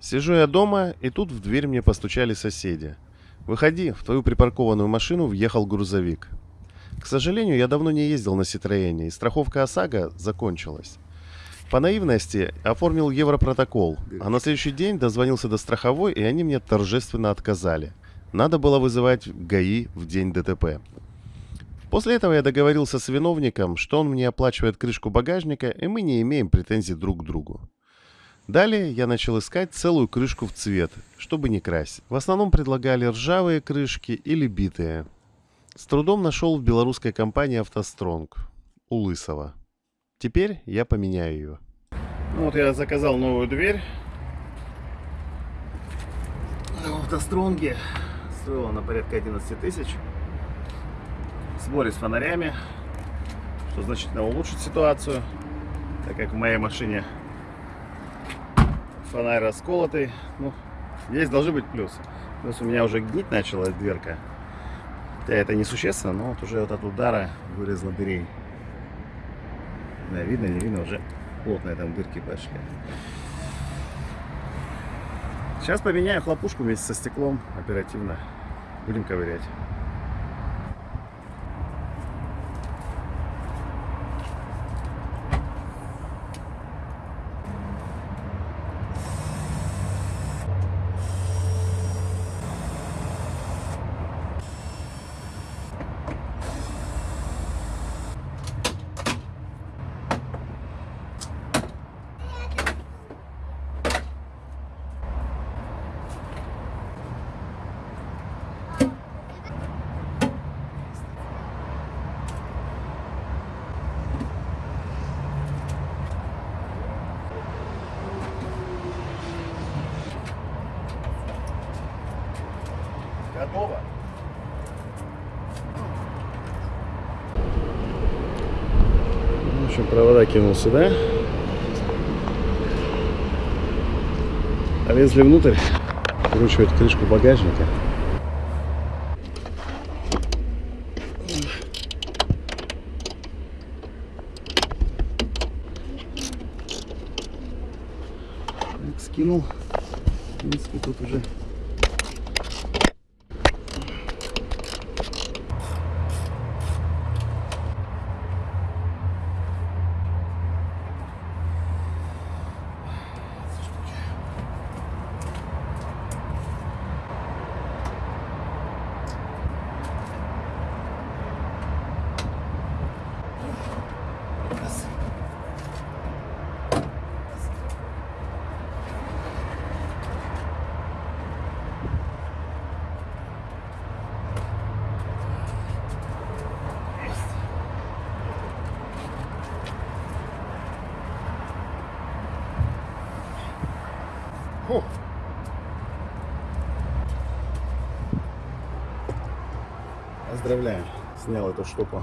Сижу я дома, и тут в дверь мне постучали соседи. «Выходи, в твою припаркованную машину въехал грузовик». К сожалению, я давно не ездил на Ситроене, и страховка ОСАГО закончилась. По наивности оформил европротокол, а на следующий день дозвонился до страховой, и они мне торжественно отказали. Надо было вызывать ГАИ в день ДТП. После этого я договорился с виновником, что он мне оплачивает крышку багажника, и мы не имеем претензий друг к другу. Далее я начал искать целую крышку в цвет, чтобы не красить. В основном предлагали ржавые крышки или битые. С трудом нашел в белорусской компании «АвтоСтронг» у Лысого. Теперь я поменяю ее. Ну вот я заказал новую дверь. На автостронге. Стоила на порядка 11 тысяч. В сборе с фонарями. Что значительно улучшит ситуацию. Так как в моей машине фонарь расколотый. Ну, здесь должны быть плюсы. Плюс у меня уже гнить начала дверка. Хотя это несущественно, но вот уже вот от удара вырезала дырей. Да, видно, не видно, уже плотные там дырки пошли. Сейчас поменяю хлопушку вместе со стеклом оперативно. Будем ковырять. Готово. В общем, провода кинул сюда. А лезли внутрь, вкручивать крышку багажника. Так, скинул. В принципе, тут уже Поздравляю, снял эту штуку.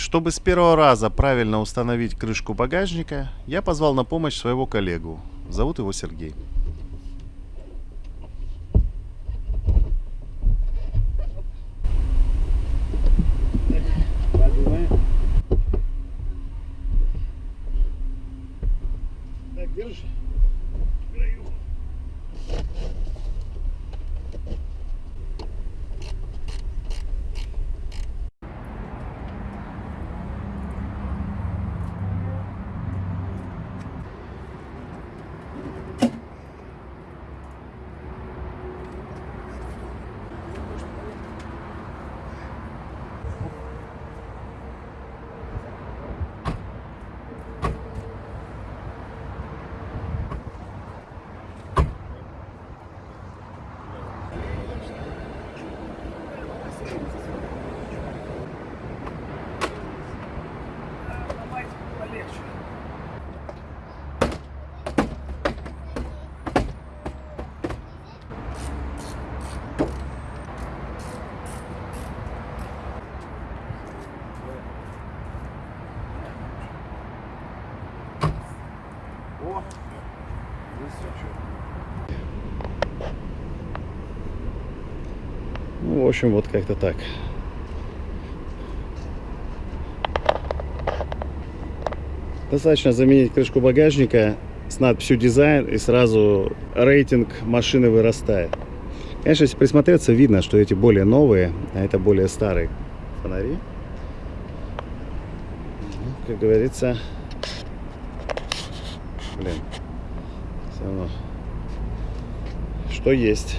Чтобы с первого раза правильно установить крышку багажника, я позвал на помощь своего коллегу. Зовут его Сергей. Так, держи. В общем, вот как-то так. Достаточно заменить крышку багажника с надписью дизайн и сразу рейтинг машины вырастает. Конечно, если присмотреться, видно, что эти более новые, а это более старые фонари. Ну, как говорится, блин, все равно, что есть.